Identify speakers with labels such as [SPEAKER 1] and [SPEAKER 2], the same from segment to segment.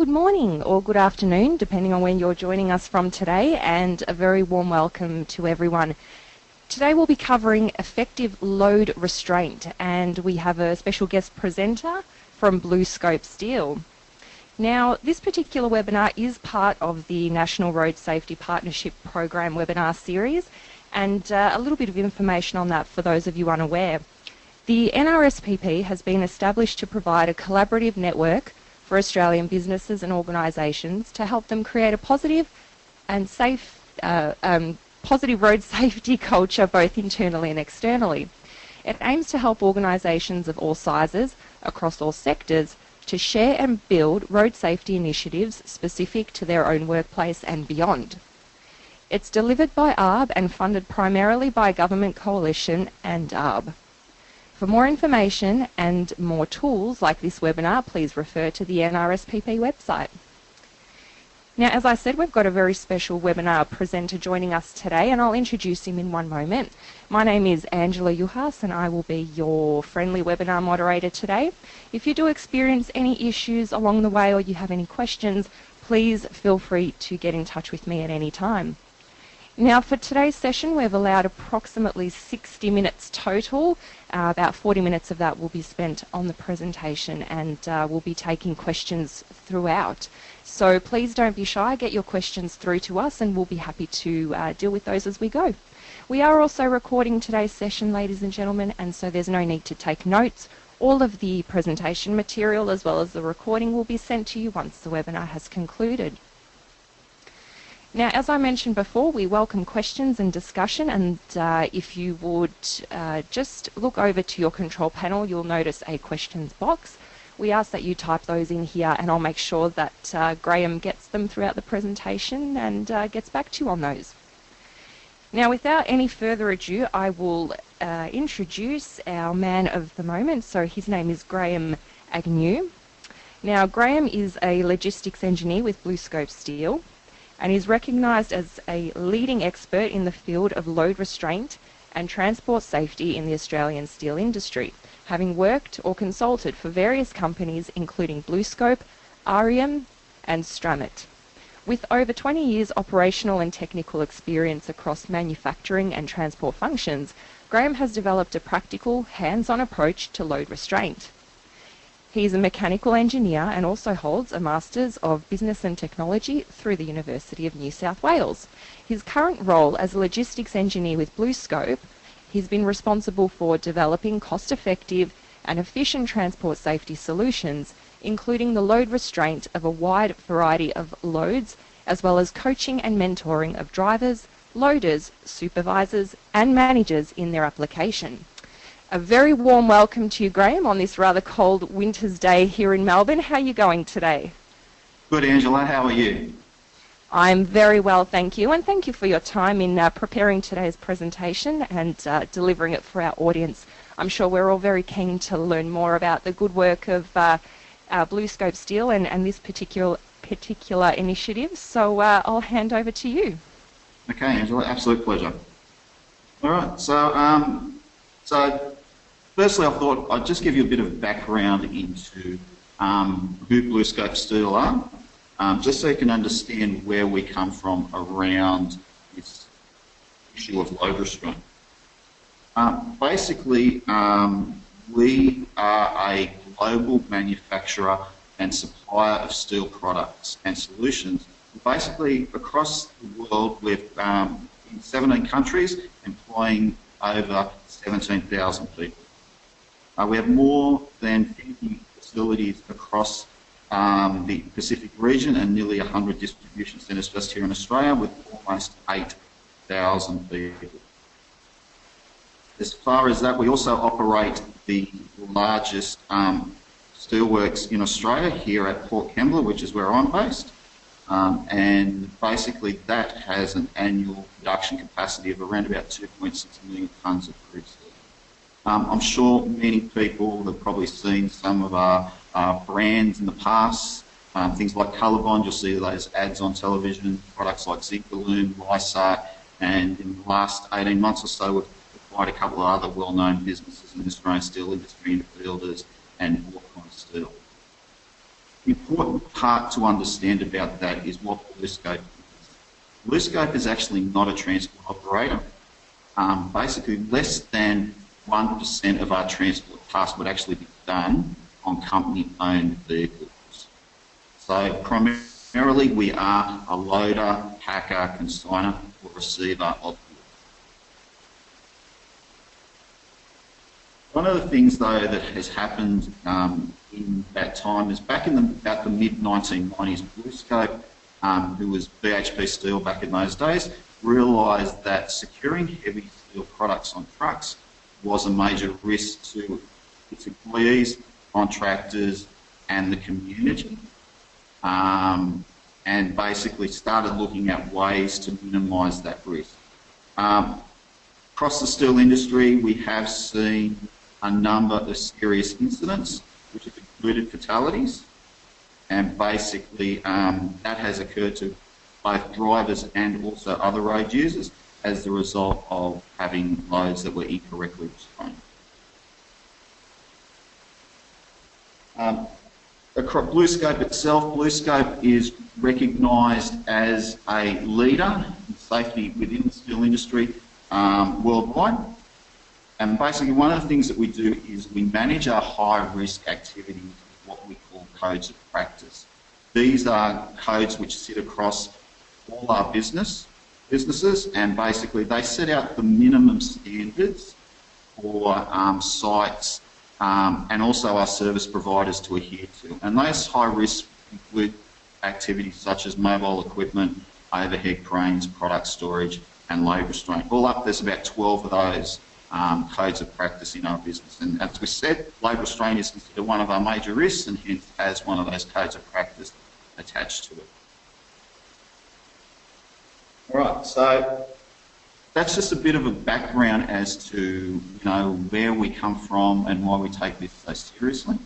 [SPEAKER 1] good morning or good afternoon, depending on when you're joining us from today, and a very warm welcome to everyone. Today we'll be covering effective load restraint, and we have a special guest presenter from BlueScope Steel. Now, this particular webinar is part of the National Road Safety Partnership Program webinar series, and uh, a little bit of information on that for those of you unaware. The NRSPP has been established to provide a collaborative network for Australian businesses and organisations to help them create a positive and safe, uh, um, positive road safety culture both internally and externally. It aims to help organisations of all sizes across all sectors to share and build road safety initiatives specific to their own workplace and beyond. It's delivered by ARRB and funded primarily by Government Coalition and ARRB. For more information and more tools like this webinar, please refer to the NRSPP website. Now, as I said, we've got a very special webinar presenter joining us today, and I'll introduce him in one moment. My name is Angela Juhas, and I will be your friendly webinar moderator today. If you do experience any issues along the way or you have any questions, please feel free to get in touch with me at any time. Now for today's session we've allowed approximately 60 minutes total. Uh, about 40 minutes of that will be spent on the presentation and uh, we'll be taking questions throughout. So please don't be shy, get your questions through to us and we'll be happy to uh, deal with those as we go. We are also recording today's session ladies and gentlemen and so there's no need to take notes. All of the presentation material as well as the recording will be sent to you once the webinar has concluded. Now, as I mentioned before, we welcome questions and discussion, and uh, if you would uh, just look over to your control panel, you'll notice a questions box. We ask that you type those in here, and I'll make sure that uh, Graham gets them throughout the presentation and uh, gets back to you on those. Now, without any further ado, I will uh, introduce our man of the moment. So his name is Graham Agnew. Now, Graham is a logistics engineer with BlueScope Steel and is recognised as a leading expert in the field of load restraint and transport safety in the Australian steel industry, having worked or consulted for various companies including BlueScope, Arrium and Stramit. With over 20 years operational and technical experience across manufacturing and transport functions, Graham has developed a practical, hands-on approach to load restraint. He is a mechanical engineer and also holds a Masters of Business and Technology through the University of New South Wales. His current role as a logistics engineer with BlueScope, he's been responsible for developing cost-effective and efficient transport safety solutions, including the load restraint of a wide variety of loads, as well as coaching and mentoring of drivers, loaders, supervisors and managers in their application. A very warm welcome to you, Graham, on this rather cold winter's day here in Melbourne. How are you going today?
[SPEAKER 2] Good, Angela. How are you?
[SPEAKER 1] I'm very well, thank you, and thank you for your time in uh, preparing today's presentation and uh, delivering it for our audience. I'm sure we're all very keen to learn more about the good work of uh, BlueScope Steel and, and, this particular particular initiative. So uh, I'll hand over to you.
[SPEAKER 2] Okay, Angela, absolute pleasure. All right, so um, so Firstly, I thought I'd just give you a bit of background into um, who BlueScope Steel are, um, just so you can understand where we come from around this issue of load restraint. Um, basically, um, we are a global manufacturer and supplier of steel products and solutions. Basically, across the world, we're um, in 17 countries, employing over 17,000 people. Uh, we have more than 50 facilities across um, the Pacific region and nearly 100 distribution centres just here in Australia with almost 8,000 people. As far as that, we also operate the largest um, steelworks in Australia here at Port Kembla, which is where I'm based. Um, and basically that has an annual production capacity of around about 2.6 million tonnes of crude. Um, I'm sure many people have probably seen some of our, our brands in the past, um, things like Colorbond, you'll see those ads on television, products like Zincalume, Lysaght, and in the last 18 months or so we've acquired a couple of other well-known businesses in the Australian steel industry, Fielders and Orrcon Steel. The important part to understand about that is what BlueScope is. BlueScope is actually not a transport operator. Um, basically, less than 1% of our transport tasks would actually be done on company-owned vehicles. So primarily we are a loader, packer, consigner or receiver of goods. One of the things, though, that has happened um, in that time is back in the, about the mid-1990s, BlueScope, um, who was BHP Steel back in those days, realised that securing heavy steel products on trucks was a major risk to its employees, contractors, and the community. Um, and basically started looking at ways to minimise that risk. Um, across the steel industry, we have seen a number of serious incidents, which have included fatalities, and basically um, that has occurred to both drivers and also other road users as the result of having loads that were incorrectly restrained. Um, BlueScope itself, BlueScope is recognised as a leader in safety within the steel industry um, worldwide. And basically one of the things that we do is we manage our high risk activities with what we call codes of practice. These are codes which sit across all our business businesses and basically they set out the minimum standards for um, sites um, and also our service providers to adhere to. And those high risks include activities such as mobile equipment, overhead cranes, product storage and load restraint. All up there's about 12 of those um, codes of practice in our business. And as we said, load restraint is considered one of our major risks and hence has one of those codes of practice attached to it. Right, so that's just a bit of a background as to you know where we come from and why we take this so seriously.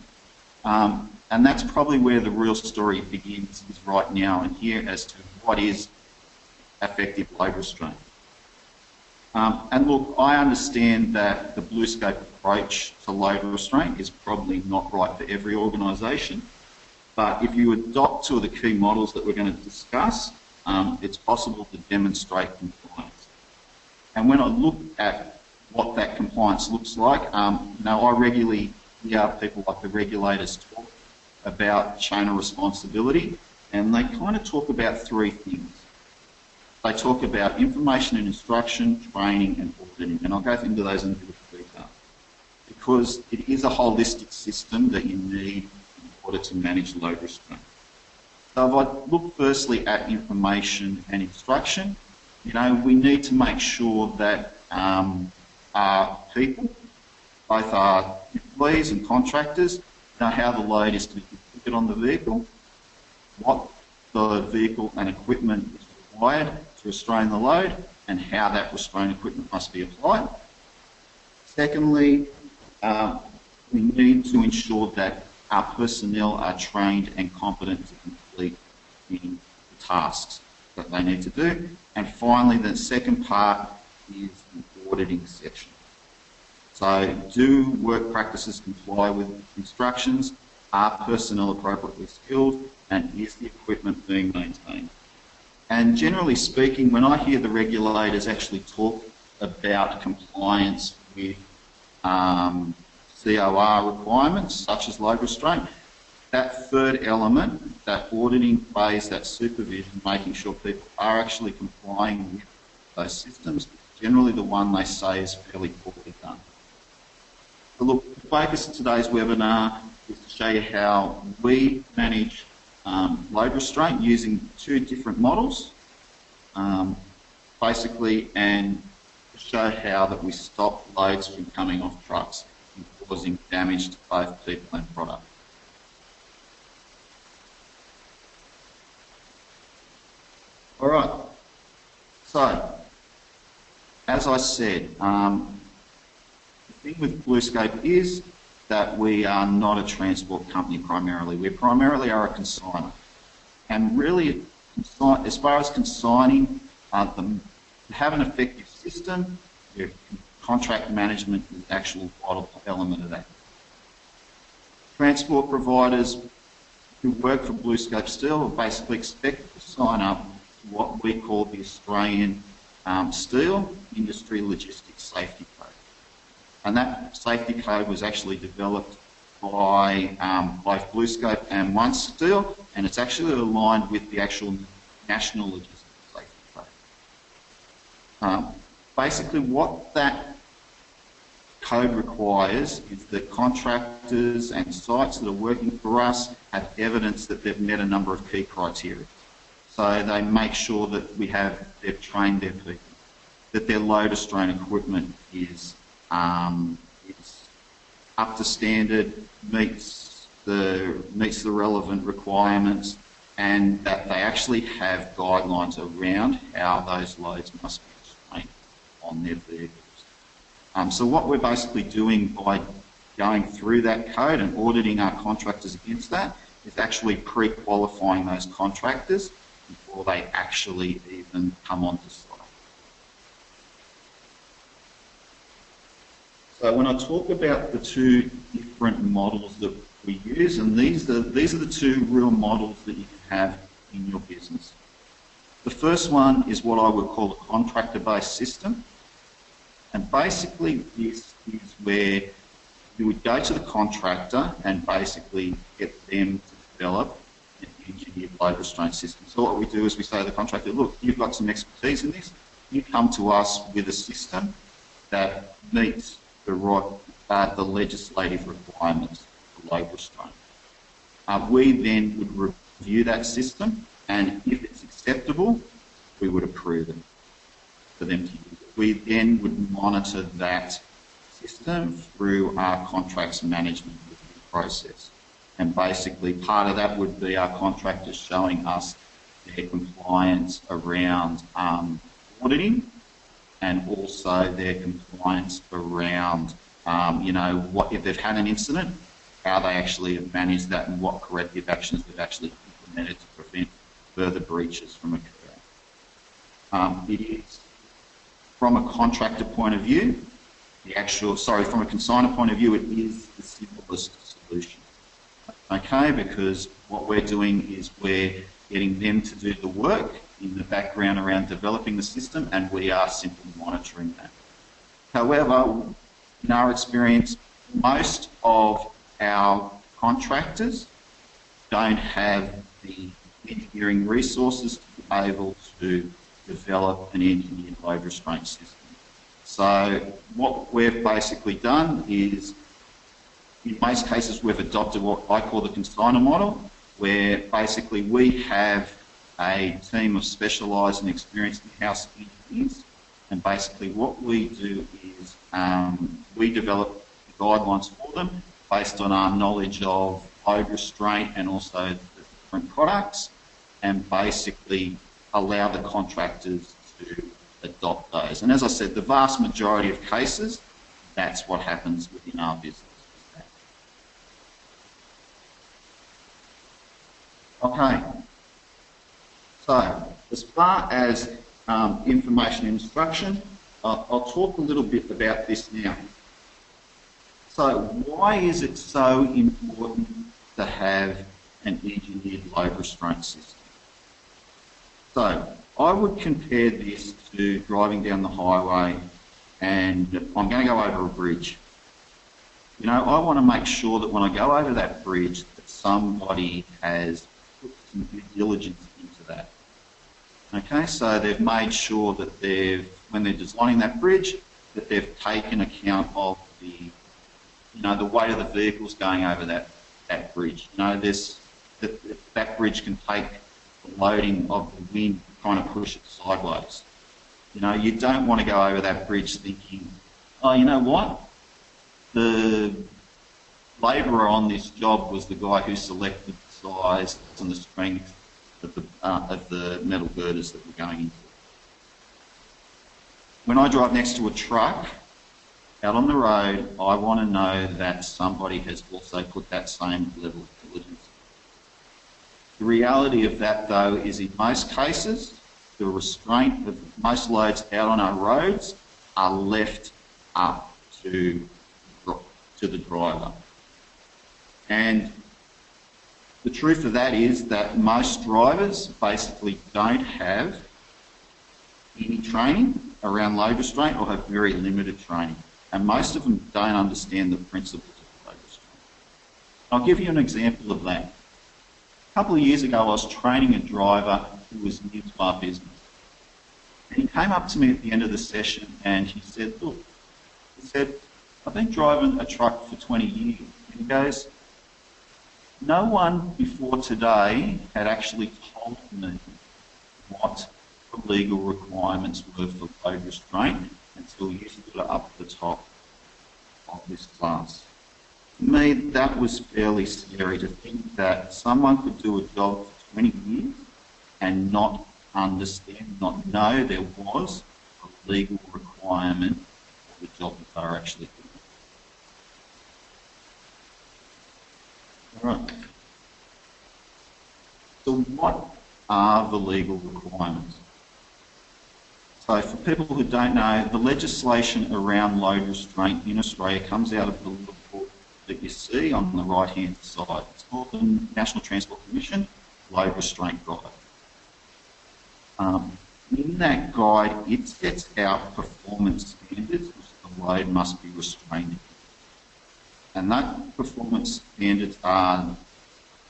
[SPEAKER 2] Um, and that's probably where the real story begins is right now and here as to what is effective load restraint. Um, and look, I understand that the blue BlueScope approach to load restraint is probably not right for every organisation, but if you adopt two of the key models that we're going to discuss, um, it's possible to demonstrate compliance. And when I look at what that compliance looks like, um, you know, I regularly hear people like the regulators talk about chain of responsibility, and they kind of talk about three things. They talk about information and instruction, training, and auditing, and I'll go into those in a bit of detail. Because it is a holistic system that you need in order to manage load restraint. So if I look firstly at information and instruction, you know, we need to make sure that um, our people, both our employees and contractors, know how the load is to be configured on the vehicle, what the vehicle and equipment is required to restrain the load, and how that restraint equipment must be applied. Secondly, uh, we need to ensure that our personnel are trained and competent to the tasks that they need to do. And finally, the second part is the auditing section. So do work practices comply with instructions? Are personnel appropriately skilled? And is the equipment being maintained? And generally speaking, when I hear the regulators actually talk about compliance with um, COR requirements, such as load restraint, that third element, that auditing phase, that supervision, making sure people are actually complying with those systems, generally the one they say is fairly poorly done. So look, the focus of today's webinar is to show you how we manage um, load restraint using two different models, um, basically, and show how that we stop loads from coming off trucks and causing damage to both people and product. All right. So, as I said, um, the thing with BlueScope is that we are not a transport company primarily. We primarily are a consigner. And really, as far as consigning, uh, the, have an effective system, your contract management is the actual vital element of that. Transport providers who work for BlueScope Steel are basically expected to sign up what we call the Australian um, Steel Industry Logistics Safety Code. And that safety code was actually developed by um, both BlueScope and OneSteel, and it's actually aligned with the actual National Logistics Safety Code. Um, basically, what that code requires is that contractors and sites that are working for us have evidence that they've met a number of key criteria. So they make sure that we have, they've trained their people, that their load restraint equipment is, um, is up to standard, meets the, meets the relevant requirements, and that they actually have guidelines around how those loads must be trained on their vehicles. Um, so what we're basically doing by going through that code and auditing our contractors against that is actually pre-qualifying those contractors before they actually even come onto site. So when I talk about the two different models that we use, and these are, these are the two real models that you can have in your business. The first one is what I would call a contractor-based system. And basically this is where you would go to the contractor and basically get them to develop engineered load restraint system. So what we do is we say to the contractor, look, you've got some expertise in this, you come to us with a system that meets the right, uh, the legislative requirements for load restraint. Uh, we then would review that system and if it's acceptable, we would approve it for them to use it we then would monitor that system through our contracts management process. And basically part of that would be our contractors showing us their compliance around um, auditing and also their compliance around, um, you know, what if they've had an incident, how they actually have managed that and what corrective actions they've actually implemented to prevent further breaches from occurring. Um, it is from a contractor point of view, the actual, sorry, from a consigner point of view, it is the simplest solution. Okay, because what we're doing is we're getting them to do the work in the background around developing the system and we are simply monitoring that. However, in our experience, most of our contractors don't have the engineering resources to be able to develop an engineered load restraint system. So what we've basically done is, in most cases, we've adopted what I call the consigner model, where basically we have a team of specialised and experienced in-house engineers, and basically what we do is um, we develop guidelines for them based on our knowledge of load restraint and also the different products, and basically allow the contractors to adopt those. And as I said, the vast majority of cases, that's what happens within our business. Okay. So, as far as um, information instruction, I'll, I'll talk a little bit about this now. So, why is it so important to have an engineered load restraint system? So I would compare this to driving down the highway and I'm going to go over a bridge. You know, I want to make sure that when I go over that bridge that somebody has some due diligence into that. Okay, so they've made sure that they've, when they're designing that bridge, that they've taken account of the, you know, the weight of the vehicles going over that, that bridge. You know, this, that, that bridge can take the loading of the wind trying to push it sideways. You know, you don't want to go over that bridge thinking, oh, you know what? The labourer on this job was the guy who selected size and the strength of the, uh, of the metal girders that we're going into. When I drive next to a truck out on the road, I want to know that somebody has also put that same level of diligence the reality of that, though, is in most cases, the restraint of most loads out on our roads are left up to, to the driver. And the truth of that is that most drivers basically don't have any training around load restraint or have very limited training. And most of them don't understand the principles of load restraint. I'll give you an example of that. A couple of years ago, I was training a driver who was new to our business. And he came up to me at the end of the session and he said, look, he said, I've been driving a truck for 20 years. And he goes, no one before today had actually told me what the legal requirements were for load restraint until you stood up at the top of this class. To me, that was fairly scary to think that someone could do a job for 20 years and not understand, not know there was a legal requirement for the job that they were actually doing. All right. So what are the legal requirements? So for people who don't know, the legislation around load restraint in Australia comes out of the report that you see on the right-hand side. It's called the National Transport Commission Load Restraint Guide. Um, in that guide, it sets out performance standards which the load must be restrained and that performance standards are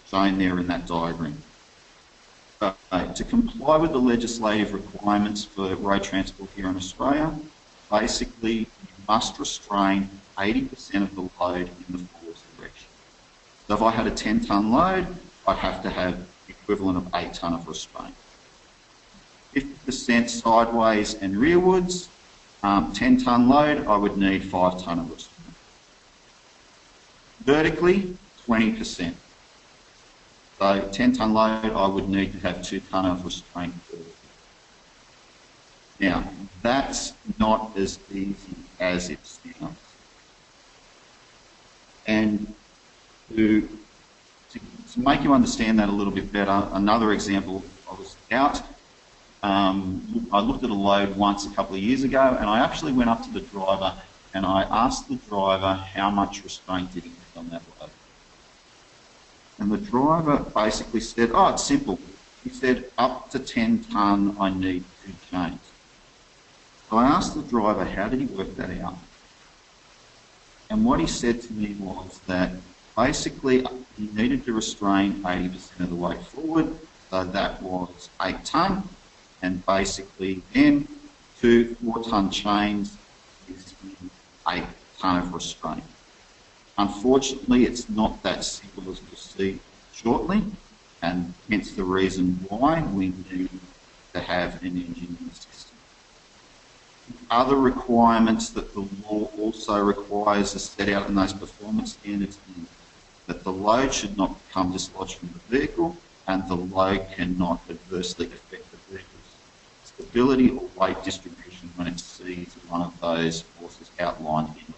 [SPEAKER 2] shown there in that diagram. Uh, to comply with the legislative requirements for road transport here in Australia, basically you must restrain 80% of the load in the forward direction. So if I had a 10 tonne load, I'd have to have the equivalent of 8 tonne of restraint. 50% sideways and rearwards, um, 10 tonne load, I would need 5 tonne of restraint. Vertically, 20%. So 10 tonne load, I would need to have 2 tonne of restraint. Now, that's not as easy as it sounds. And to, to, to, make you understand that a little bit better, another example, I was out, um, I looked at a load once a couple of years ago and I actually went up to the driver and I asked the driver how much restraint did he have on that load. And the driver basically said, oh, it's simple. He said, up to 10 tonne, I need two chains. So I asked the driver, how did he work that out? And what he said to me was that basically he needed to restrain 80% of the weight forward, so that was 8 tonne, and basically then two 4 tonne chains a ton of restraint. Unfortunately, it's not that simple as we'll see shortly, and hence the reason why we need to have an engineering system. Other requirements that the law also requires are set out in those performance standards that the load should not become dislodged from the vehicle and the load cannot adversely affect the vehicle's stability or weight distribution when it sees one of those forces outlined in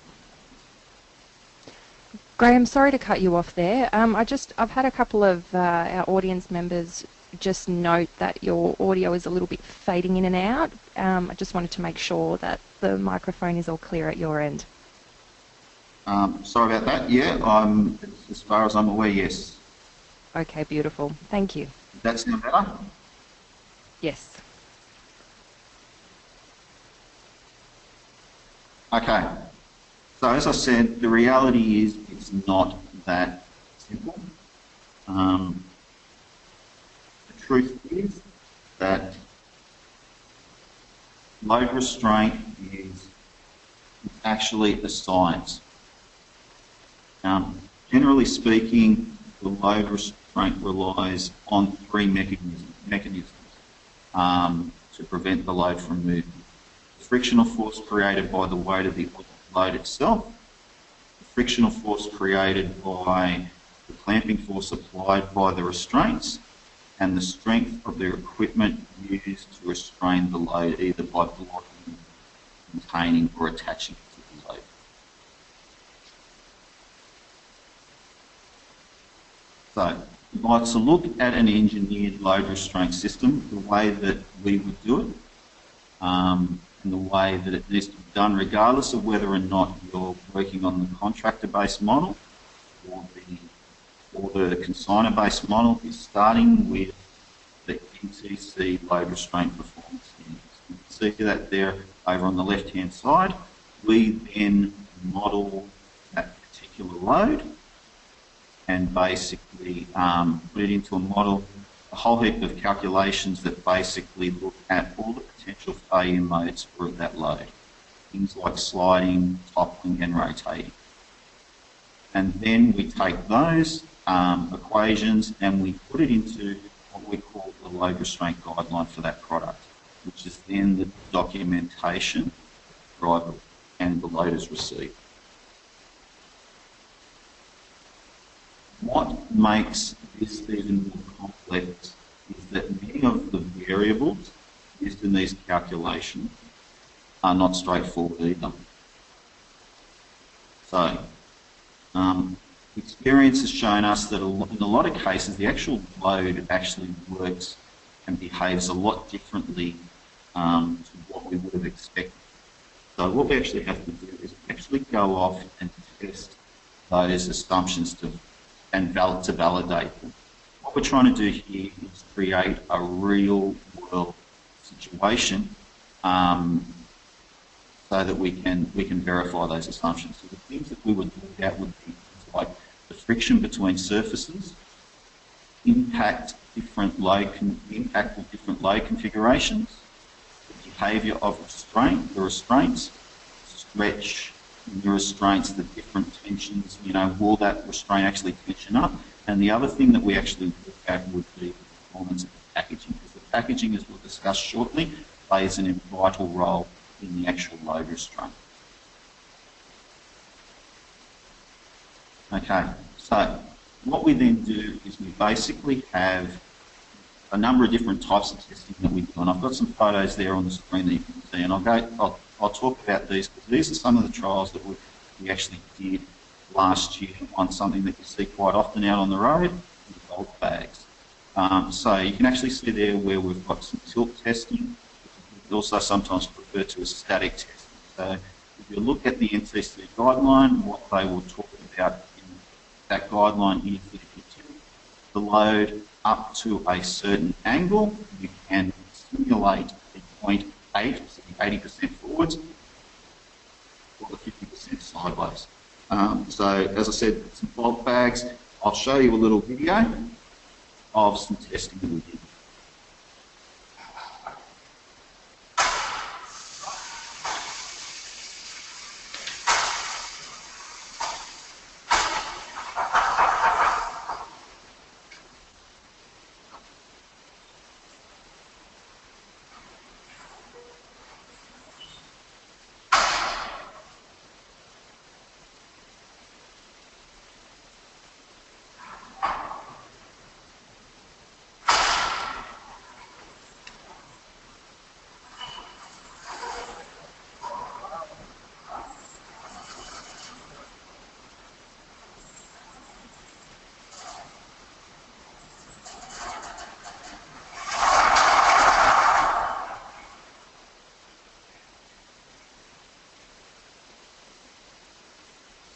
[SPEAKER 1] Graham, sorry to cut you off there. Um, I just I've had a couple of uh, our audience members just note that your audio is a little bit fading in and out. Um, I just wanted to make sure that the microphone is all clear at your end.
[SPEAKER 2] Um, sorry about that. Yeah, I'm, as far as I'm aware, yes.
[SPEAKER 1] Okay, beautiful. Thank you.
[SPEAKER 2] Does that sound better?
[SPEAKER 1] Yes.
[SPEAKER 2] Okay. So as I said, the reality is it's not that simple. Um, the truth is that load restraint is actually a science. Um, generally speaking, the load restraint relies on three mechanisms, mechanisms um, to prevent the load from moving. Frictional force created by the weight of the load itself, the frictional force created by the clamping force applied by the restraints, and the strength of the equipment used to restrain the load either by blocking, containing or attaching to the load. So, was to look at an engineered load restraint system, the way that we would do it, um, in the way that it needs to be done, regardless of whether or not you're working on the contractor-based model or the for the consignor-based model is starting with the NTC load restraint performance index. You can see that there over on the left-hand side. We then model that particular load and basically um, put it into a model, whole heap of calculations that basically look at all the potential failure modes for that load. Things like sliding, toppling and rotating. And then we take those um, equations and we put it into what we call the load restraint guideline for that product, which is then the documentation driver and the load is received. What makes this even more complex is that many of the variables used in these calculations are not straightforward either. So, um, experience has shown us that in a lot of cases the actual load actually works and behaves a lot differently um, to what we would have expected. So what we actually have to do is actually go off and test those assumptions to and val to validate them. What we're trying to do here is create a real world situation um, so that we can we can verify those assumptions. So the things that we would look at would be like the friction between surfaces, impact different load impact of different load configurations, the behaviour of restraint, the restraints, stretch, the restraints, the different tensions, you know, will that restraint actually tension up? And the other thing that we actually look at would be the performance of the packaging, because the packaging, as we'll discuss shortly, plays an vital role in the actual load restraint. Okay, so what we then do is we basically have a number of different types of testing that we do, and I've got some photos there on the screen that you can see, and I'll go, I'll I'll talk about these because these are some of the trials that we, actually did last year on something that you see quite often out on the road, the bulk bags. Um, so you can actually see there where we've got some tilt testing, also sometimes referred to as static testing. So if you look at the NTC guideline, what they will talk about in that guideline is that if you tilt the load up to a certain angle, you can simulate a 0.8 80% forwards or the 50% sideways. Um, so as I said, some bulk bags. I'll show you a little video of some testing that we did.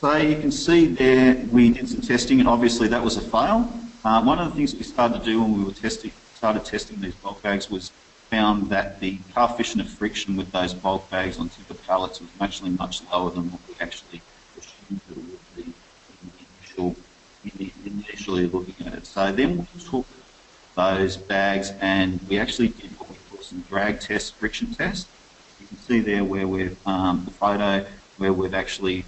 [SPEAKER 2] So you can see there we did some testing and obviously that was a fail. Uh, one of the things we started to do when we were testing, started testing these bulk bags was found that the coefficient of friction with those bulk bags on the pallets was actually much lower than what we actually assumed it would be initial, initially looking at it. So then we took those bags and we actually did what we call some drag test, friction test. You can see there where we've, um, the photo where we've actually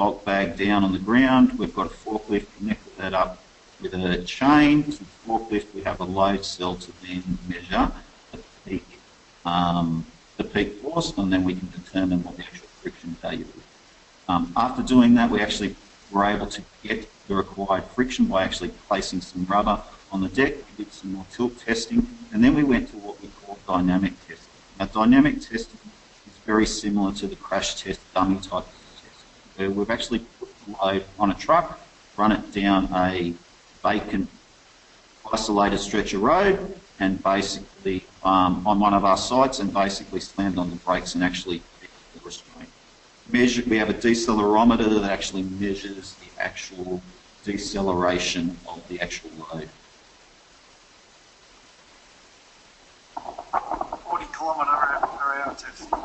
[SPEAKER 2] bulk bag down on the ground. We've got a forklift connected that up with a chain. To the forklift, we have a load cell to then measure the peak, um, the peak force, and then we can determine what the actual friction value is. Um, after doing that, we actually were able to get the required friction by actually placing some rubber on the deck. We did some more tilt testing, and then we went to what we call dynamic testing. Now, dynamic testing is very similar to the crash test dummy type we've actually put the load on a truck, run it down a vacant isolated stretch of road, and basically um, on one of our sites, and basically slammed on the brakes and actually the restraint. Measure, we have a decelerometer that actually measures the actual deceleration of the actual load.
[SPEAKER 3] 40 kilometre per hour test.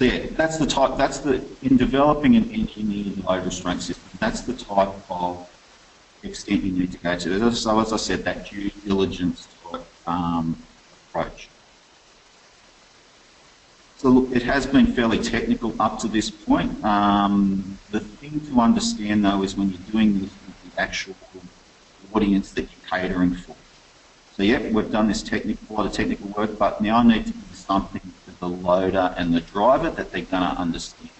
[SPEAKER 2] Yeah, that's the type, that's the, in developing an engineered load restraint system, that's the type of extent you need to go to. So as I said, that due diligence type um, approach. So look, it has been fairly technical up to this point. Um, the thing to understand though is when you're doing this with the actual audience that you're catering for. So yeah, we've done this technical, a lot of technical work, but now I need to do something the loader and the driver that they're going to understand.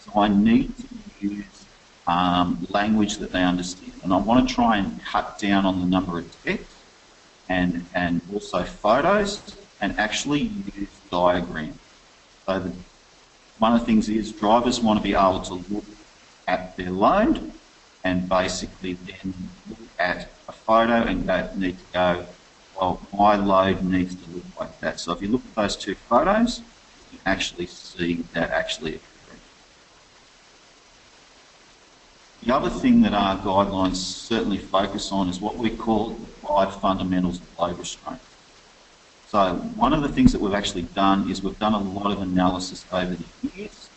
[SPEAKER 2] So I need to use um, language that they understand. And I want to try and cut down on the number of text and, and also photos and actually use diagrams. So the, one of the things is drivers want to be able to look at their load and basically then look at a photo and go, need to go, well, my load needs to look like that. So if you look at those two photos, you actually see that actually occurring. The other thing that our guidelines certainly focus on is what we call the five fundamentals of load restraint. So one of the things that we've actually done is we've done a lot of analysis over the years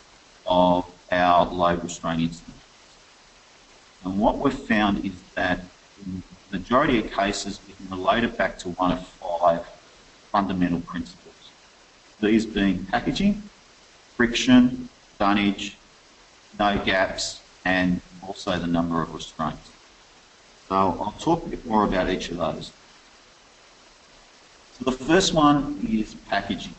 [SPEAKER 2] of our load restraint incidents. And what we've found is that majority of cases we can relate it back to one of five fundamental principles. These being packaging, friction, dunnage, no gaps, and also the number of restraints. So I'll talk a bit more about each of those. So the first one is packaging.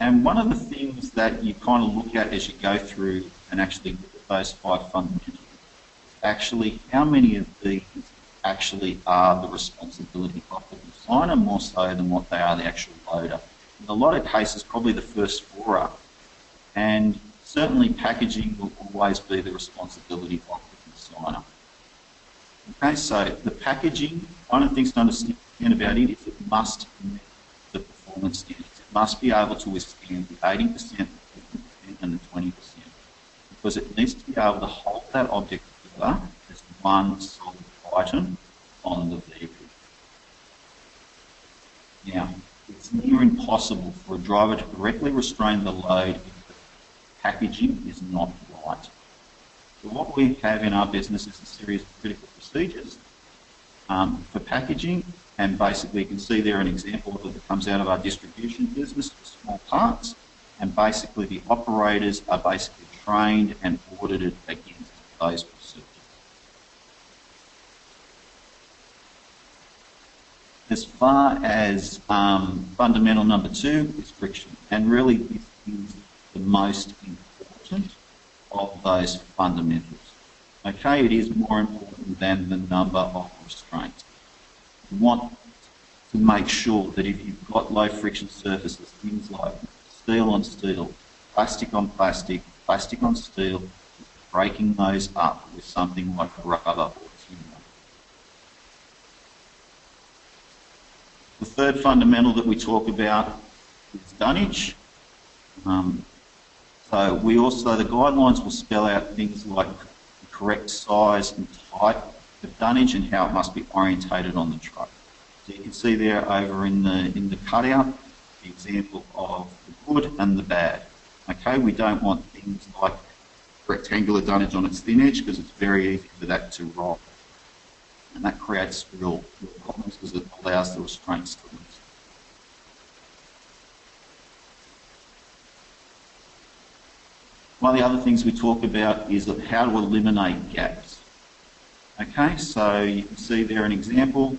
[SPEAKER 2] And one of the things that you kind of look at as you go through and actually look at those five fundamentals, actually how many of these actually are the responsibility of the designer more so than what they are the actual loader. In a lot of cases, probably the first four are. And certainly packaging will always be the responsibility of the designer. Okay, so the packaging, one of the things to understand about it is it must meet the performance standards. It must be able to withstand the 80% and the 20% because it needs to be able to hold that object together as one solid item on the vehicle. Now, it's near impossible for a driver to correctly restrain the load if the packaging is not right. So what we have in our business is a series of critical procedures um, for packaging, and basically you can see there an example of it that comes out of our distribution business for small parts, and basically the operators are basically trained and audited against those procedures. As far as um, fundamental number two is friction, and really this is the most important of those fundamentals. Okay, it is more important than the number of restraints. You want to make sure that if you've got low friction surfaces, things like steel on steel, plastic on plastic, plastic on steel, breaking those up with something like a rubber or timber. The third fundamental that we talk about is dunnage. Um, so we also, the guidelines will spell out things like the correct size and type of dunnage and how it must be orientated on the truck. So you can see there over in the, in the cutout, the example of the good and the bad. Okay, we don't want things like rectangular dunnage on its thin edge because it's very easy for that to roll. And that creates real, problems because it allows the restraints to loose. One of the other things we talk about is how to eliminate gaps. Okay, so you can see there an example.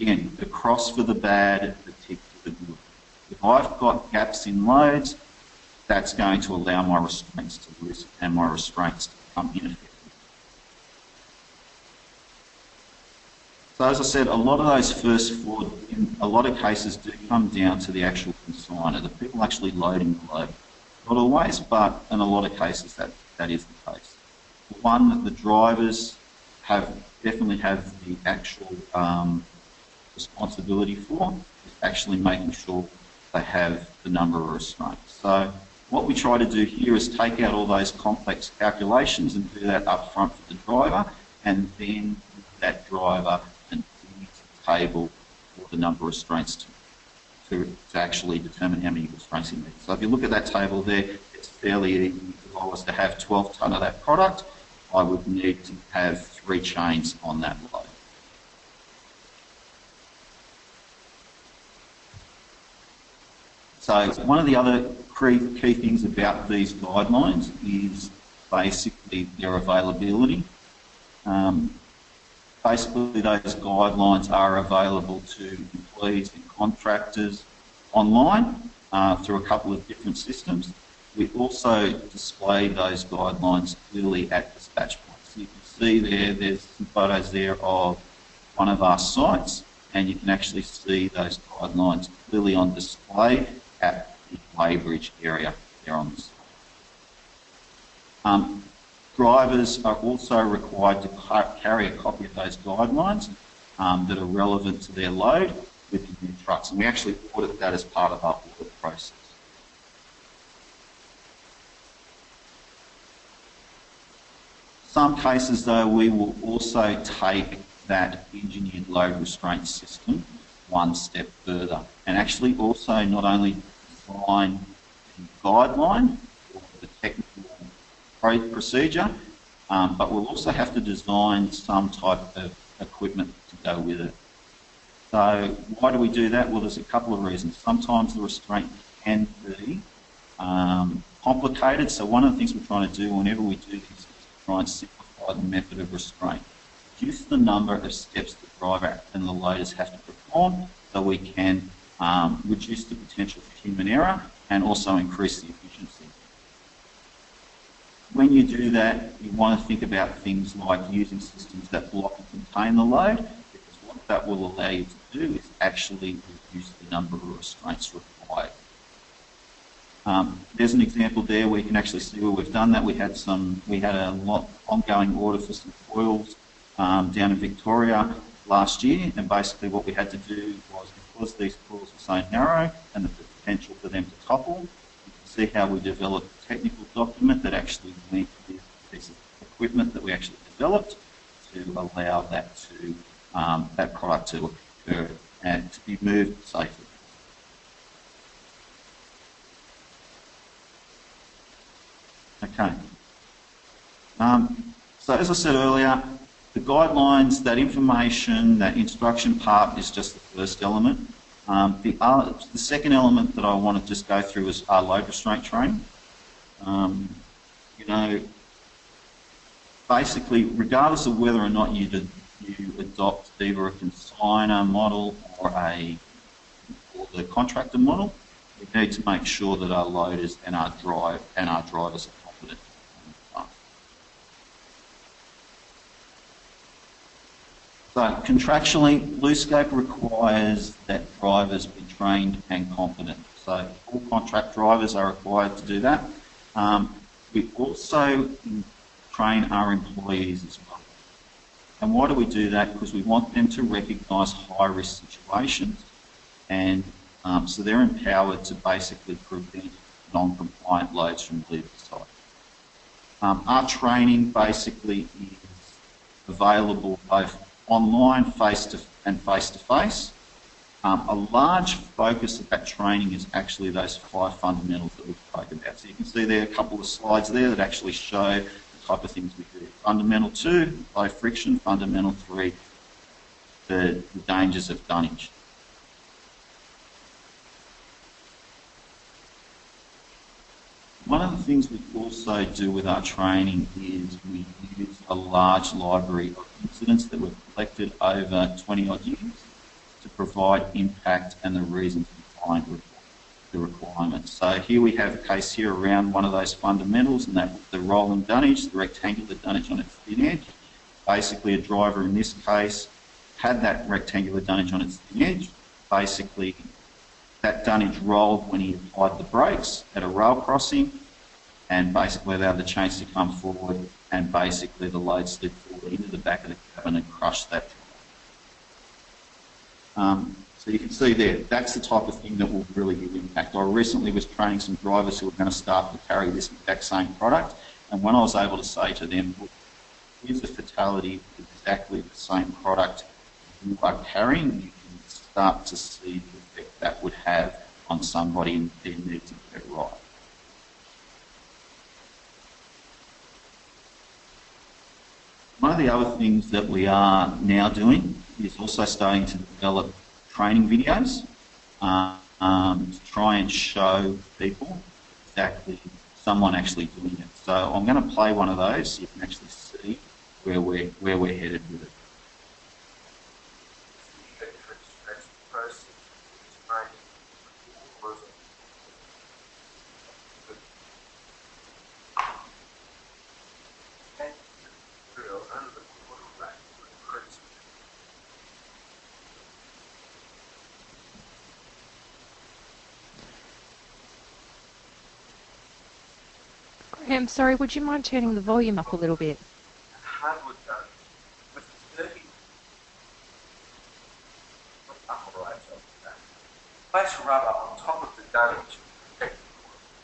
[SPEAKER 2] Again, the cross for the bad, the tick for the good. If I've got gaps in loads, that's going to allow my restraints to loosen and my restraints to become ineffective. So as I said, a lot of those first four, in a lot of cases, do come down to the actual consigner, the people actually loading the load. Not always, but in a lot of cases that, that is the case. One, the drivers have definitely have the actual um, responsibility for is actually making sure they have the number of restraints. So what we try to do here is take out all those complex calculations and do that up front for the driver and then that driver table for the number of restraints to, to, to, actually determine how many restraints he needs. So if you look at that table there, it's fairly easy. If I was to have 12 tonne of that product, I would need to have three chains on that load. So one of the other key things about these guidelines is basically their availability. Um, basically those guidelines are available to employees and contractors online uh, through a couple of different systems. We also display those guidelines clearly at dispatch points. You can see there, there's some photos there of one of our sites and you can actually see those guidelines clearly on display at the weighbridge area there on the site. Um, drivers are also required to carry a copy of those guidelines um, that are relevant to their load with the new trucks. And we actually audit that as part of our audit process. Some cases though, we will also take that engineered load restraint system one step further and actually also not only define the guideline or the technical procedure, um, but we'll also have to design some type of equipment to go with it. So why do we do that? Well, there's a couple of reasons. Sometimes the restraint can be um, complicated. So one of the things we're trying to do whenever we do this is try and simplify the method of restraint. Reduce the number of steps the driver and the loaders have to perform so we can um, reduce the potential for human error and also increase the efficiency. When you do that, you want to think about things like using systems that block and contain the load, because what that will allow you to do is actually reduce the number of restraints required. Um, there's an example there where you can actually see where we've done that. We had some, we had a lot ongoing order for some foils um, down in Victoria last year, and basically what we had to do was because these coils were so narrow and the potential for them to topple, you can see how we developed technical document that actually linked this piece of equipment that we actually developed to allow that to um, that product to occur and to be moved safely. Okay. Um, so as I said earlier, the guidelines, that information, that instruction part is just the first element. Um, the, uh, the second element that I want to just go through is our load restraint training. Um, you know, basically, regardless of whether or not you, did, you adopt either a consigner model or a or the contractor model, we need to make sure that our loaders and our drive and our drivers are confident So contractually, BlueScope requires that drivers be trained and competent. So all contract drivers are required to do that. Um, we also train our employees as well. And why do we do that? Because we want them to recognise high-risk situations and um, so they're empowered to basically prevent non-compliant loads from leaving the site. Um, our training basically is available both online face to and face to face. Um, a large focus of that training is actually those five fundamentals that we spoke about. So you can see there are a couple of slides there that actually show the type of things we do. Fundamental two, low friction. Fundamental three, the, the dangers of dunnage. One of the things we also do with our training is we use a large library of incidents that we've collected over 20 odd years provide impact and the reasons behind the requirements. So here we have a case here around one of those fundamentals and that the rolling dunnage, the rectangular dunnage on its thin edge. Basically a driver in this case had that rectangular dunnage on its thin edge. Basically that dunnage rolled when he applied the brakes at a rail crossing and basically allowed the chains to come forward and basically the load slid forward into the back of the cabin and crushed that. Um, so you can see there, that's the type of thing that will really give impact. I recently was training some drivers who were going to start to carry this exact same product, and when I was able to say to them, look, here's a fatality with exactly the same product you are carrying, you can start to see the effect that would have on somebody and their need to get it right. One of the other things that we are now doing is also starting to develop training videos uh, um, to try and show people exactly someone actually doing it. So I'm going to play one of those so you can actually see where we're, where we're headed with it.
[SPEAKER 1] Graham, sorry, would you mind turning the volume up a little bit?
[SPEAKER 3] hardwood gun with 30 upper right of that. Place rubber on top of the gun to protect the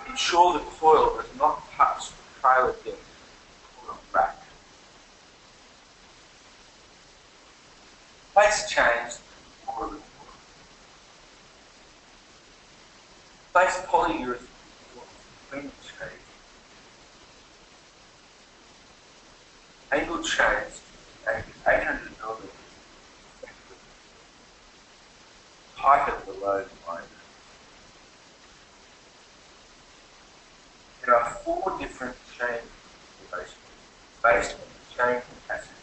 [SPEAKER 3] coil. Ensure the coil does not touch the trailer deck or the back. Place chains for the coil. Place polyurethane between the chains. Angled chains and 800 millimeters. Tighten the. There are four different chain configurations based on the chain capacity,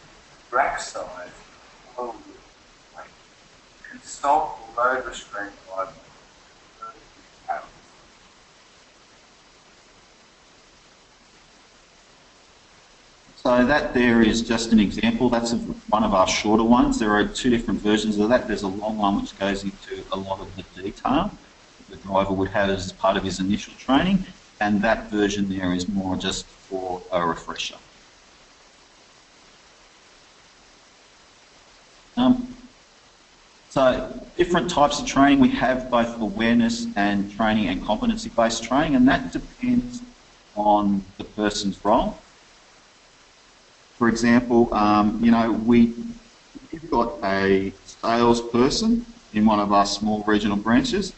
[SPEAKER 3] rack size, width, weight. Consult load restraint guidelines.
[SPEAKER 2] So that there is just an example. That's one of our shorter ones. There are two different versions of that. There's a long one which goes into a lot of the detail the driver would have as part of his initial training, and that version there is more just for a refresher. Um, so different types of training. We have both awareness and training and competency-based training, and that depends on the person's role. For example, um, you know, we, we've got a salesperson in one of our small regional branches.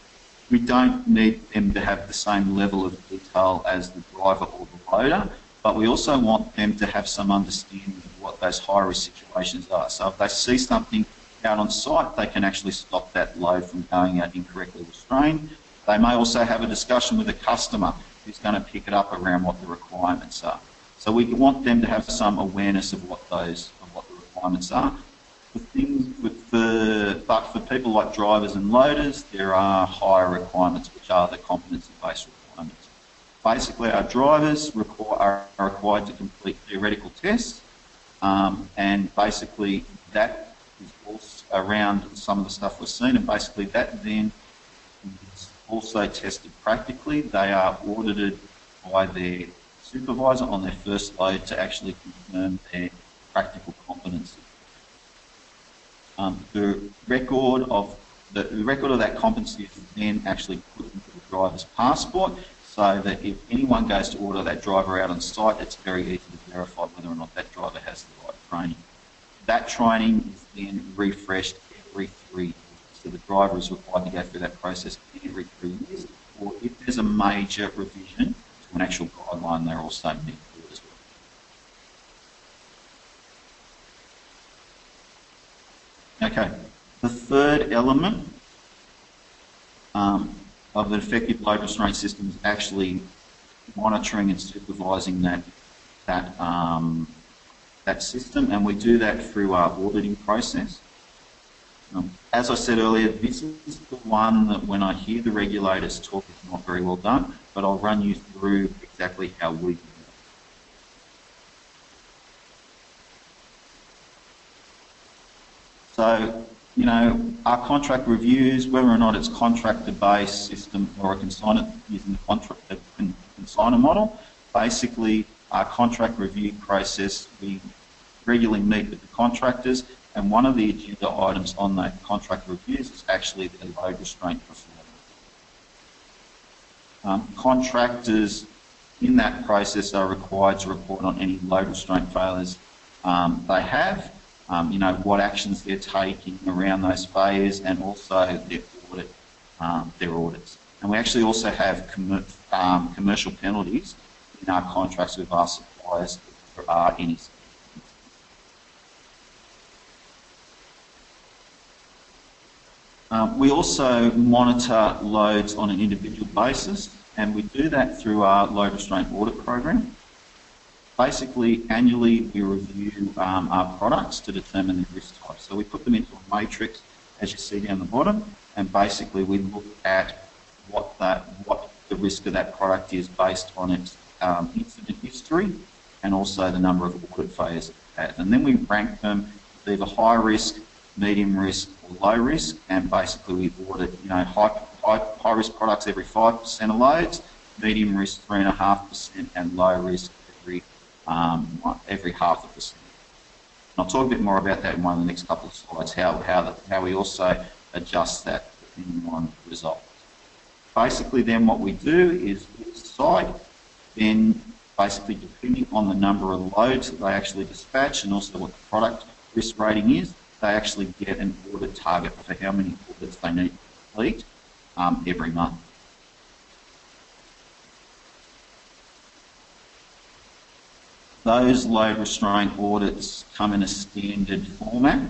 [SPEAKER 2] We don't need them to have the same level of detail as the driver or the loader, but we also want them to have some understanding of what those high risk situations are. So if they see something out on site, they can actually stop that load from going out incorrectly restrained. They may also have a discussion with a customer who's going to pick it up around what the requirements are. So we want them to have some awareness of what those of what the requirements are. For things but for people like drivers and loaders, there are higher requirements, which are the competency-based requirements. Basically, our drivers require, are required to complete theoretical tests, um, and basically that is also around some of the stuff we've seen, and basically that then is also tested practically. They are audited by their supervisor on their first load to actually confirm their practical competency. Um, the record of the, the, record of that competency is then actually put into the driver's passport so that if anyone goes to order that driver out on site, it's very easy to verify whether or not that driver has the right training. That training is then refreshed every three years. So the driver is required to go through that process every three years, or if there's a major revision, to an actual guideline they're also need to do as well. Okay, the third element um, of an effective load restraint system is actually monitoring and supervising that that um, that system, and we do that through our auditing process. Um, as I said earlier, this is the one that when I hear the regulators talk, it's not very well done, but I'll run you through exactly how we do it. So you know, our contract reviews, whether or not it's contractor-based system or a consignor using the contract, consignor model, basically our contract review process, we regularly meet with the contractors and one of the agenda items on that contract reviews is actually the load restraint performance. Um, contractors in that process are required to report on any load restraint failures um, they have, um, you know, what actions they're taking around those failures and also their audit, um, their audits. And we actually also have com um, commercial penalties in our contracts with our suppliers if there are any we also monitor loads on an individual basis, and we do that through our load restraint audit program. Basically, annually we review um, our products to determine the risk type. So we put them into a matrix, as you see down the bottom, and basically we look at what that what the risk of that product is based on its um, incident history and also the number of audit failures it. And then we rank them either high risk, medium risk or low risk, and basically we audit, you know, high, high, high risk products every 5% of loads, medium risk 3.5%, and low risk um, every half percent. And I'll talk a bit more about that in one of the next couple of slides, how, how, the, how we also adjust that depending on results. Basically then what we do is site, then basically depending on the number of loads that they actually dispatch and also what the product risk rating is, they actually get an audit target for how many audits they need to complete um, every month. Those load restraint audits come in a standard format.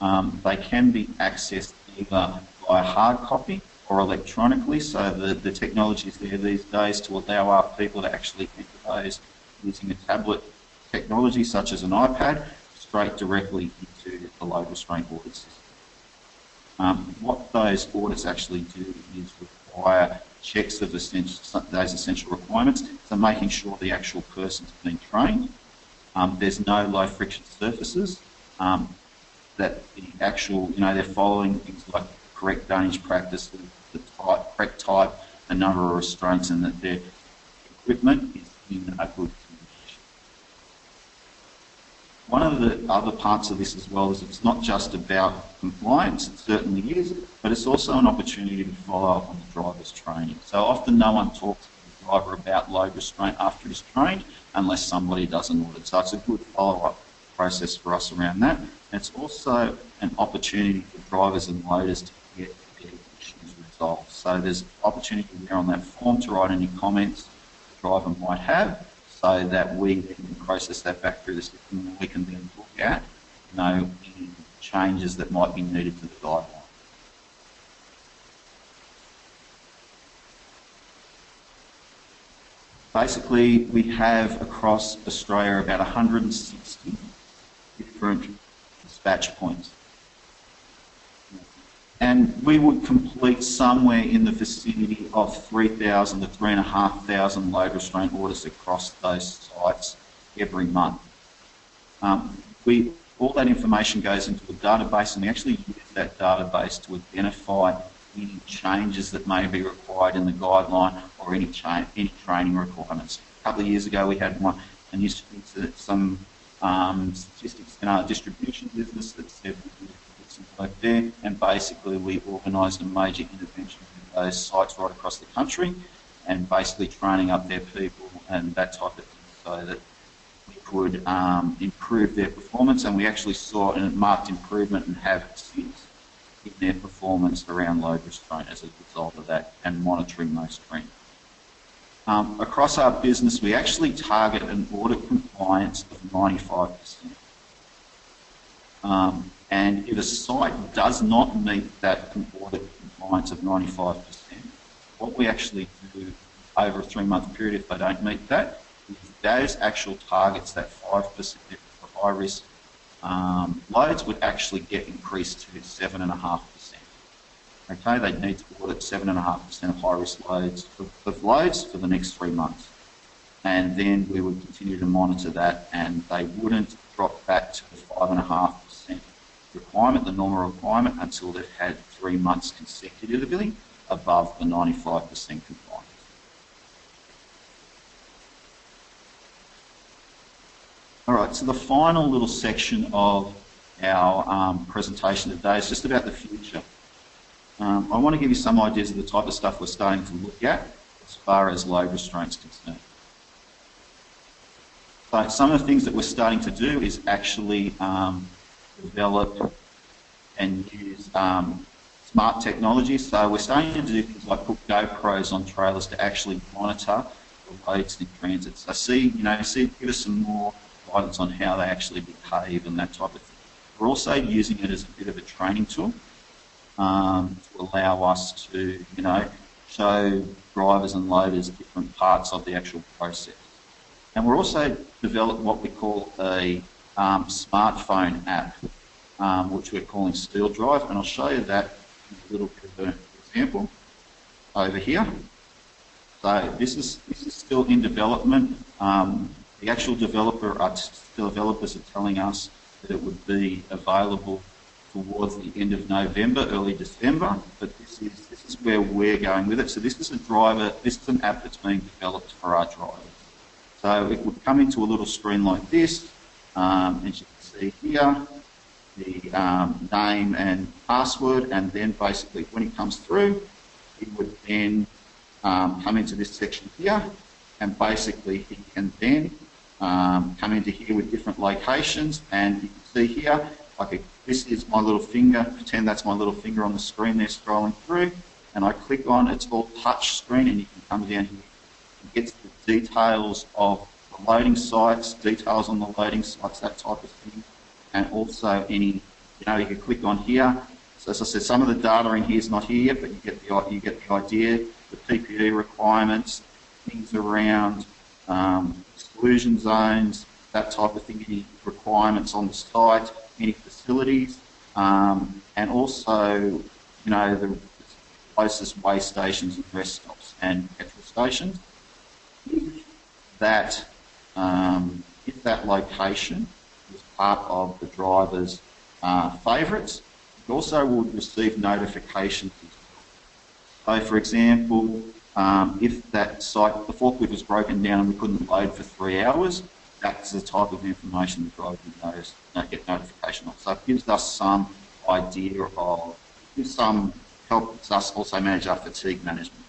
[SPEAKER 2] Um, they can be accessed either by hard copy or electronically, so the, the technology is there these days to allow our people to actually enter those using a tablet technology such as an iPad straight directly into the load restraint audit system. Um, what those audits actually do is require checks of essential, those essential requirements, so making sure the actual person's been trained. Um, there's no low friction surfaces, um, that the actual, you know, they're following things like correct dunnage practice, the type, correct type, the number of restraints, and that their equipment is in a good condition. one of the other parts of this as well is it's not just about compliance, it certainly is, but it's also an opportunity to follow up on the driver's training. So often no one talks to the driver about load restraint after he's trained unless somebody does an audit. So it's a good follow-up process for us around that. And it's also an opportunity for drivers and loaders to get their issues resolved. So there's opportunity there on that form to write any comments the driver might have so that we can process that back through the system and we can then look at you know, any changes that might be needed to the guideline. Basically, we have across Australia about 160 different dispatch points. And we would complete somewhere in the vicinity of 3,000 to 3,500 load restraint orders across those sites every month. Um, we, all that information goes into a database and we actually use that database to identify any changes that may be required in the guideline or any, any training requirements. A couple of years ago we had one, and used some um, statistics in our distribution business that said we did some work there, and basically we organised a major intervention in those sites right across the country, and basically training up their people and that type of thing, so that we could um, improve their performance, and we actually saw a marked improvement and have since in their performance around load restraint as a result of that, and monitoring those trends. Um, across our business, we actually target an audit compliance of 95%. Um, and if a site does not meet that audit compliance of 95%, what we actually do over a three-month period, if they don't meet that, those actual targets, that 5% for high-risk um, loads would actually get increased to 7.5%. Okay, they'd need to audit 7.5% of high-risk loads of loads for the next three months. And then we would continue to monitor that and they wouldn't drop back to the 5.5% requirement, the normal requirement, until they've had three months consecutively above the 95% compliance. All right, so the final little section of our um, presentation today is just about the future. Um, I want to give you some ideas of the type of stuff we're starting to look at as far as load restraints concerned. So some of the things that we're starting to do is actually um, develop and use um, smart technology. So we're starting to do things like put GoPros on trailers to actually monitor the loads in transit. So see, you know, see, give us some more guidance on how they actually behave and that type of thing. We're also using it as a bit of a training tool um, to allow us to, you know, show drivers and loaders different parts of the actual process. And we're also developed what we call a um, smartphone app, um, which we're calling Steel Drive, and I'll show you that in a little bit of an example over here. So this is this is still in development. Um, the actual developer, our developers are telling us that it would be available towards the end of November, early December, but this is this is where we're going with it. So this is a driver, this is an app that's being developed for our drivers. So it would come into a little screen like this, um, as you can see here, the um, name and password, and then basically when it comes through, it would then um, come into this section here, and basically he can then um, come into here with different locations, and you can see here, like this is my little finger, pretend that's my little finger on the screen there scrolling through, and I click on, it's all touch screen, and you can come down here and get the details of the loading sites, details on the loading sites, that type of thing, and also any, you know, you can click on here. So as I said, some of the data in here is not here yet, but you get the, you get the idea, the PPE requirements, things around um, exclusion zones, that type of thing, any requirements on the site, any facilities, um, and also, you know, the closest way stations and rest stops and petrol stations. That, um, if that location is part of the driver's uh, favourites, it also would receive notifications. So, for example, um, if that site, the forklift was broken down and we couldn't load for three hours, that's the type of information the driver would notice, get notification of. So it gives us some idea of, gives some, helps us also manage our fatigue management.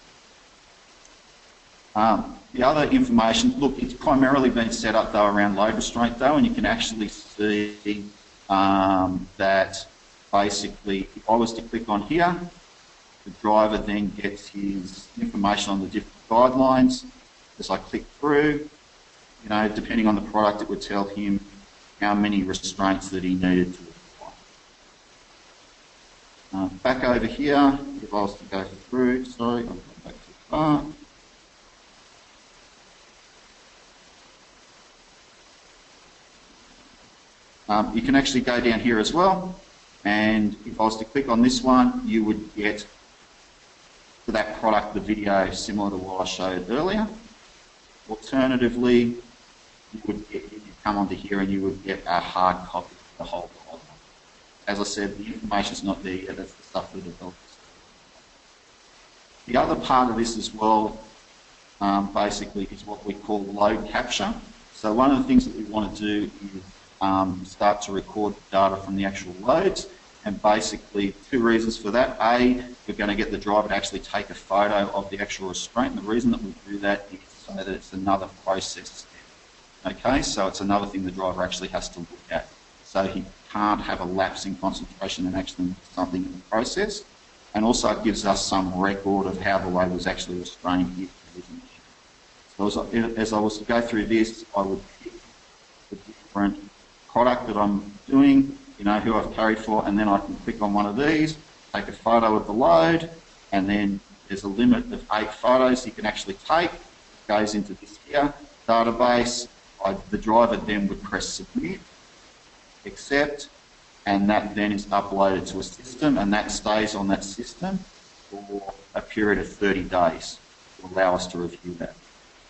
[SPEAKER 2] Um, the other information, look, it's primarily been set up though around load restraint though, and you can actually see um, that basically if I was to click on here, the driver then gets his information on the different guidelines. As I click through, you know, depending on the product, it would tell him how many restraints that he needed to apply. Uh, back over here, if I was to go through, sorry, I'll go back. Um, you can actually go down here as well, and if I was to click on this one, you would get for that product the video similar to what I showed earlier. Alternatively, you would get, come onto here and you would get a hard copy of the whole product. As I said, the information's not there yet, that's the stuff that developers. The other part of this as well, um, basically, is what we call load capture. So one of the things that we want to do is um, start to record data from the actual loads and basically, two reasons for that. A, we're going to get the driver to actually take a photo of the actual restraint. And the reason that we do that is so that it's another process step. Okay, so it's another thing the driver actually has to look at. So he can't have a lapse in concentration and actually something in the process. And also it gives us some record of how the load was actually restrained So as I, as I was to go through this, I would pick the different product that I'm doing, you know, who I've carried for, and then I can click on one of these, take a photo of the load, and then there's a limit of eight photos you can actually take. It goes into this here database. I, the driver then would press submit, accept, and that then is uploaded to a system, and that stays on that system for a period of 30 days to allow us to review that.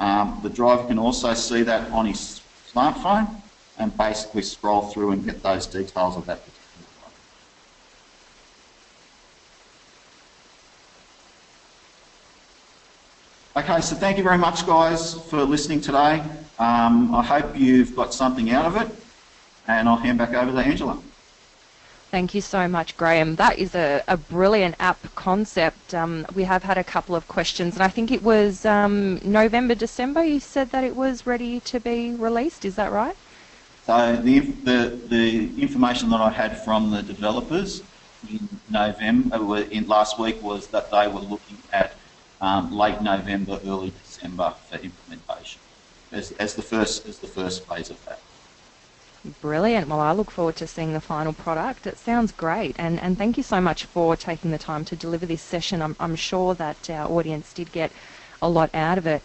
[SPEAKER 2] Um, the driver can also see that on his smartphone, and basically scroll through and get those details of that particular one. Okay, so thank you very much, guys, for listening today. Um, I hope you've got something out of it, and I'll hand back over to Angela.
[SPEAKER 1] Thank you so much, Graham. That is a, a brilliant app concept. Um, we have had a couple of questions, and I think it was um, November, December, you said that it was ready to be released. Is that right?
[SPEAKER 2] So the, the, the information that I had from the developers in November, uh, in last week, was that they were looking at um, late November, early December for implementation as, as the first as the first phase of that.
[SPEAKER 1] Brilliant. Well, I look forward to seeing the final product. It sounds great. And, and thank you so much for taking the time to deliver this session. I'm, I'm sure that our audience did get a lot out of it.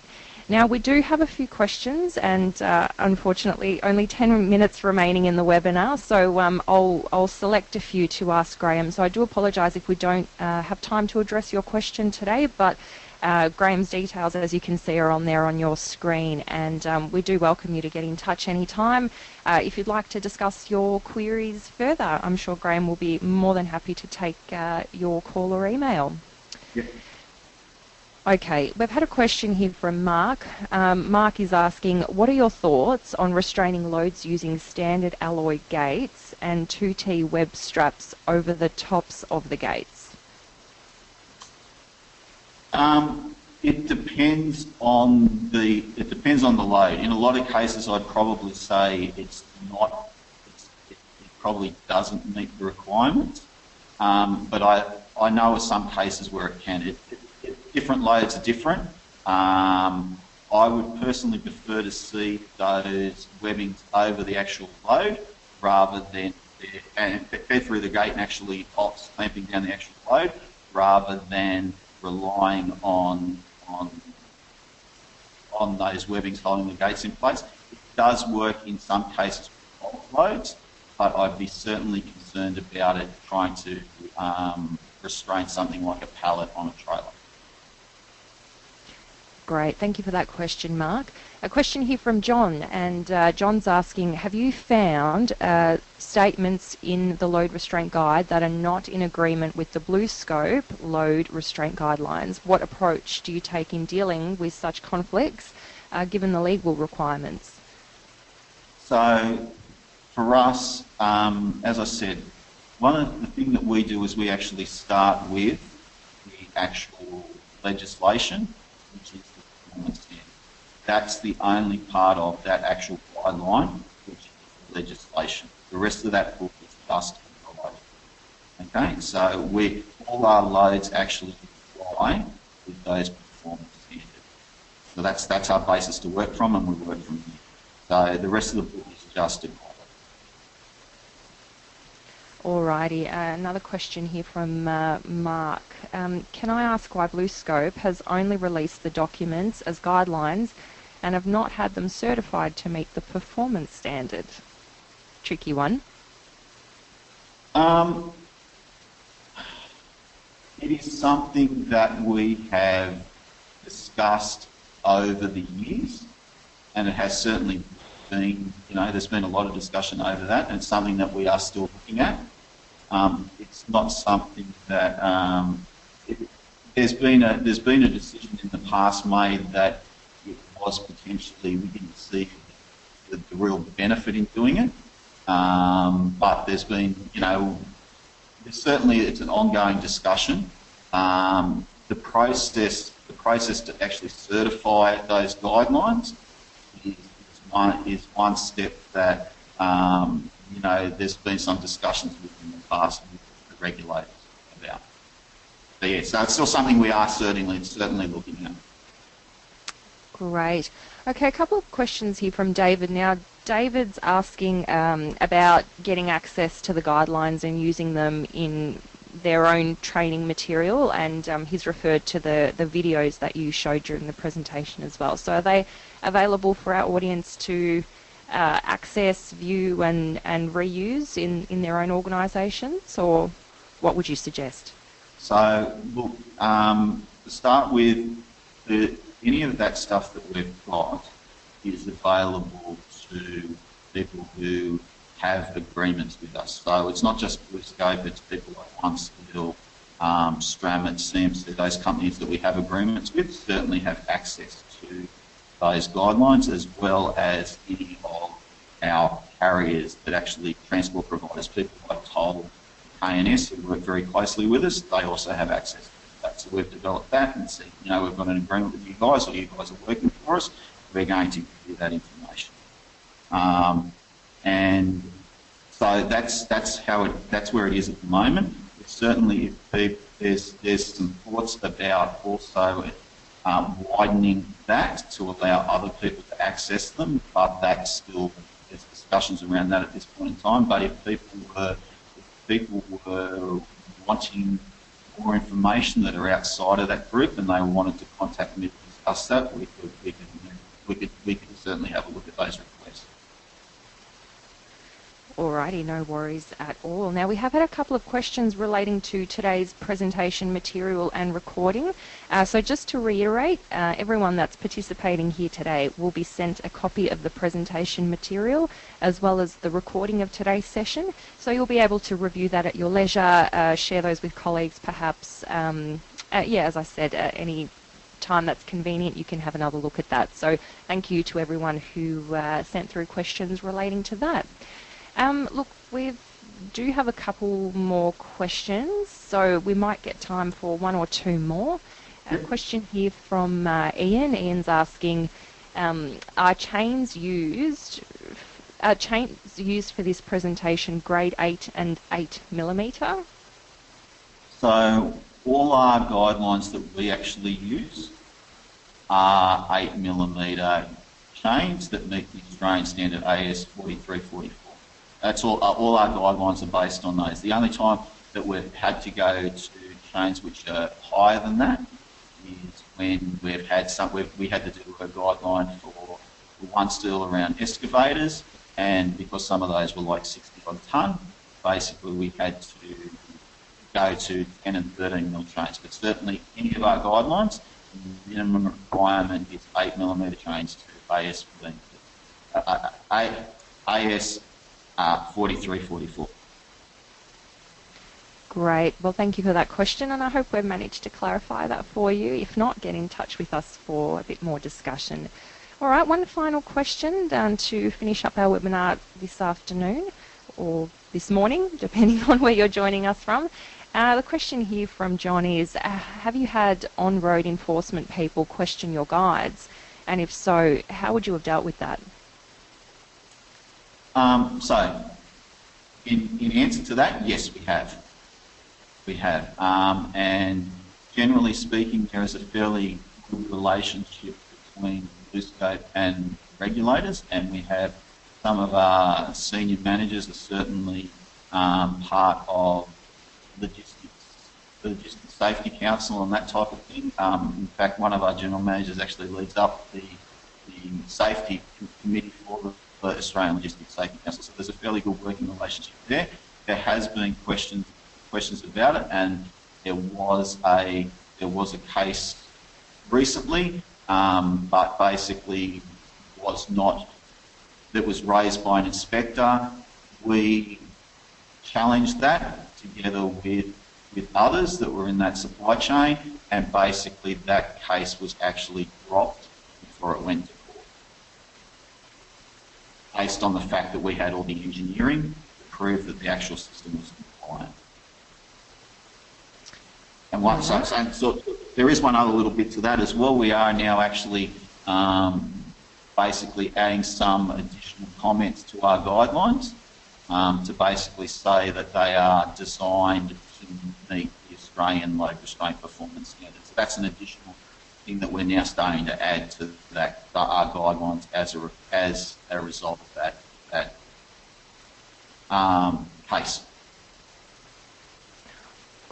[SPEAKER 1] Now, we do have a few questions, and uh, unfortunately, only 10 minutes remaining in the webinar, so um, I'll, I'll select a few to ask Graham. So I do apologise if we don't uh, have time to address your question today, but uh, Graham's details, as you can see, are on there on your screen, and um, we do welcome you to get in touch anytime. Uh, if you'd like to discuss your queries further, I'm sure Graham will be more than happy to take uh, your call or email. Okay, we've had a question here from Mark. Um, Mark is asking, what are your thoughts on restraining loads using standard alloy gates and 2T web straps over the tops of the gates?
[SPEAKER 2] Um, it depends on the it depends on the load. In a lot of cases, I'd probably say it's not. It's, it, it, probably doesn't meet the requirements. Um, but I I know of some cases where it can. It, different loads are different. Um, I would personally prefer to see those webbings over the actual load rather than and fed through the gate and actually clamping down the actual load rather than relying on on on those webbings holding the gates in place. It does work in some cases with loads, but I'd be certainly concerned about it trying to um, restrain something like a pallet on a trailer.
[SPEAKER 1] Great, thank you for that question, Mark. A question here from John, and uh, John's asking Have you found uh, statements in the load restraint guide that are not in agreement with the BlueScope load restraint guidelines? What approach do you take in dealing with such conflicts uh, given the legal requirements?
[SPEAKER 2] So, for us, um, as I said, one of the things that we do is we actually start with the actual legislation, which is that's the only part of that actual guideline, which is legislation. The rest of that book is just provided. Okay, so we all our loads actually comply with those performance standards. So that's that's our basis to work from, and we work from here. So the rest of the book is just a
[SPEAKER 1] Alrighty, uh, another question here from uh, Mark. Um, can I ask why BlueScope has only released the documents as guidelines and have not had them certified to meet the performance standard? Tricky one.
[SPEAKER 2] Um, it is something that we have discussed over the years, and it has certainly been, you know, there's been a lot of discussion over that, and it's something that we are still looking at. Um, it's not something that um, it, there's been a there's been a decision in the past made that it was potentially we didn't see the, the real benefit in doing it, um, but there's been you know there's certainly it's an ongoing discussion. Um, the process the process to actually certify those guidelines is, is one is one step that um, you know, there's been some discussions within the past with the regulators about. But yeah, so it's still something we are certainly certainly looking at.
[SPEAKER 1] Great. Okay, a couple of questions here from David. Now, David's asking um, about getting access to the guidelines and using them in their own training material, and um, he's referred to the, the videos that you showed during the presentation as well. So, are they available for our audience to uh, access, view, and, and reuse in, in their own organisations, or what would you suggest?
[SPEAKER 2] So, look, um, to start with, the, any of that stuff that we've got is available to people who have agreements with us. So it's not just BlueScope, it's people like OneSteel, um, Stramit, CMC, those companies that we have agreements with certainly have access to those guidelines as well as any of our carriers that actually transport providers, people like Toll, ANS who work very closely with us, they also have access to that. So we've developed that and said, you know, we've got an agreement with you guys or you guys are working for us, we're going to give you that information. Um, and so that's that's how it that's where it is at the moment. certainly, if there's there's some thoughts about also um, widening that to allow other people to access them, but that's still discussions around that at this point in time. But if people were if people were wanting more information that are outside of that group and they wanted to contact me to discuss that, we could we could we could we could certainly have a look at those.
[SPEAKER 1] Alrighty, no worries at all. Now we have had a couple of questions relating to today's presentation material and recording. Uh, so just to reiterate, uh, everyone that's participating here today will be sent a copy of the presentation material as well as the recording of today's session. So you'll be able to review that at your leisure, uh, share those with colleagues perhaps. Um, yeah, as I said, any time that's convenient, you can have another look at that. So thank you to everyone who uh, sent through questions relating to that. Um, look, we do have a couple more questions, so we might get time for one or two more. A question here from uh, Ian. Ian's asking, um, are chains used are chains used for this presentation grade 8 and 8 millimetre?
[SPEAKER 2] So all our guidelines that we actually use are 8 millimetre chains that meet the Australian standard AS 4344. That's all. Uh, all our guidelines are based on those. The only time that we've had to go to chains which are higher than that is when we've had some. We've, we had to do a guideline for, OneSteel around excavators, and because some of those were like 60 odd ton, basically we had to go to 10 and 13 mil chains. But certainly any of our guidelines, the minimum requirement is 8 millimetre chains to AS 15, uh, AS uh, 4344.
[SPEAKER 1] Great. Well, thank you for that question, and I hope we've managed to clarify that for you. If not, get in touch with us for a bit more discussion. All right, one final question um, to finish up our webinar this afternoon or this morning, depending on where you're joining us from. Uh, the question here from John is, uh, have you had on-road enforcement people question your guides? And if so, how would you have dealt with that?
[SPEAKER 2] Um, so, in, in answer to that, yes, we have. We have. Um, and generally speaking, there is a fairly good relationship between BlueScope and regulators, and we have some of our senior managers are certainly um, part of logistics, the Logistics Safety Council and that type of thing. Um, in fact, one of our general managers actually leads up the, the safety committee for the the Australian Logistics Safety Council. So there's a fairly good working relationship there. There has been questions questions about it, and there was a there was a case recently, um, but basically was not that was raised by an inspector. We challenged that together with with others that were in that supply chain, and basically that case was actually dropped before it went to based on the fact that we had all the engineering to prove that the actual system was compliant. And one, so, so, so, there is one other little bit to that as well. We are now actually um, basically adding some additional comments to our guidelines um, to basically say that they are designed to meet the Australian load restraint performance standards. That's an additional thing that we're now starting to add to that our guidelines as a as a result of that that um, case.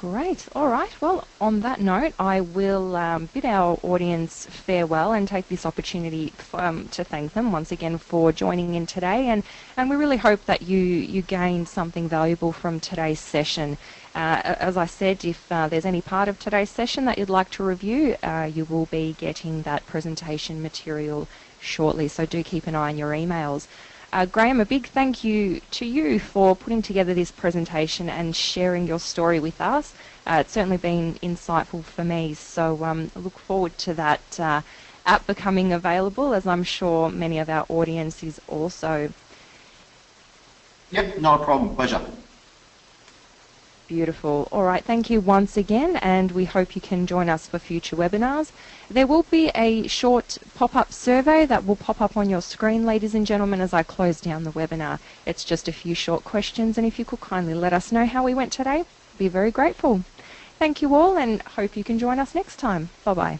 [SPEAKER 1] Great. All right. Well, on that note, I will um, bid our audience farewell and take this opportunity um, to thank them once again for joining in today. And, and we really hope that you, you gained something valuable from today's session. Uh, as I said, if uh, there's any part of today's session that you'd like to review, uh, you will be getting that presentation material shortly. So do keep an eye on your emails. Uh, Graham, a big thank you to you for putting together this presentation and sharing your story with us. Uh, it's certainly been insightful for me, so um, I look forward to that uh, app becoming available, as I'm sure many of our audience is also.
[SPEAKER 2] Yep, not a problem. Pleasure.
[SPEAKER 1] Beautiful. All right, thank you once again, and we hope you can join us for future webinars. There will be a short pop-up survey that will pop up on your screen, ladies and gentlemen, as I close down the webinar. It's just a few short questions, and if you could kindly let us know how we went today, we'd be very grateful. Thank you all, and hope you can join us next time. Bye-bye.